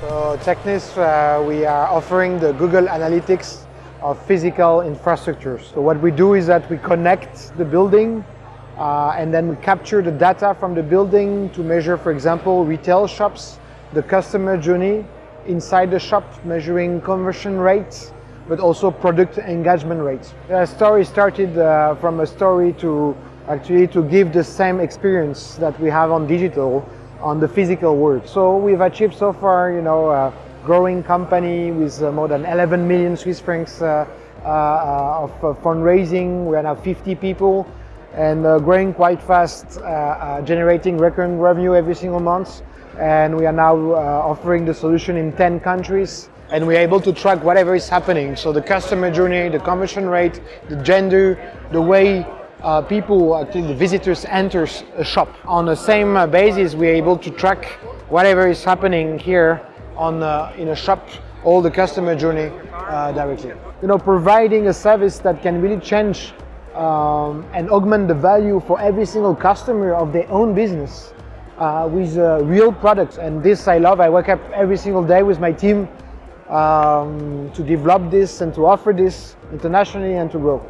So Technis, uh, we are offering the Google Analytics of physical infrastructures. So what we do is that we connect the building uh, and then we capture the data from the building to measure, for example, retail shops, the customer journey inside the shop, measuring conversion rates, but also product engagement rates. The story started uh, from a story to actually to give the same experience that we have on digital on the physical world. So we've achieved so far, you know, a growing company with uh, more than 11 million Swiss francs uh, uh, of fundraising. We are now 50 people and growing quite fast, generating recurring revenue every single month. And we are now offering the solution in 10 countries and we're able to track whatever is happening. So the customer journey, the conversion rate, the gender, the way uh, people, actually the visitors enters a shop. On the same uh, basis, we're able to track whatever is happening here on uh, in a shop, all the customer journey uh, directly. You know, providing a service that can really change um, and augment the value for every single customer of their own business uh, with uh, real products. And this I love. I wake up every single day with my team um, to develop this and to offer this internationally and to grow.